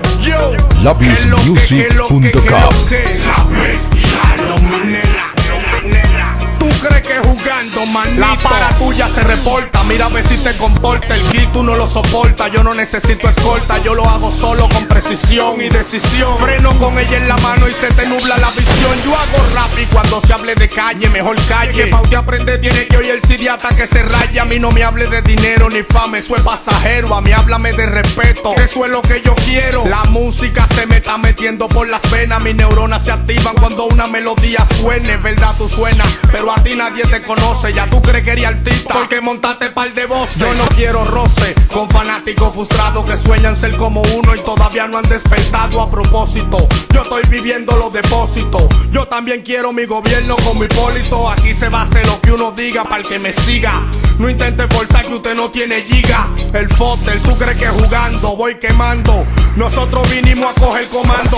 Yo. Manito? La para tuya se reporta, mira a ver si te comporta. El kit tú no lo soporta, yo no necesito escolta. Yo lo hago solo con precisión y decisión. Freno con ella en la mano y se te nubla la visión. Yo hago rap y cuando se hable de calle, mejor calle. Que pa' usted aprender tiene que oír el sidiata que se raya. A mí no me hable de dinero ni fama, eso es pasajero. A mí háblame de respeto, que eso es lo que yo quiero. La música se me está metiendo por las venas. Mis neuronas se activan cuando una melodía suene. Verdad, tú suenas, pero a ti nadie te conoce. Ya tú crees que eres artista porque montaste par de voces. Yo no quiero roce con fanáticos frustrados que sueñan ser como uno y todavía no han despertado a propósito. Yo estoy viviendo los depósitos. Yo también quiero mi gobierno como Hipólito. Aquí se va a hacer lo que uno diga para el que me siga. No intente forzar que usted no tiene giga. El fotel, tú crees que jugando voy quemando. Nosotros vinimos a coger comando.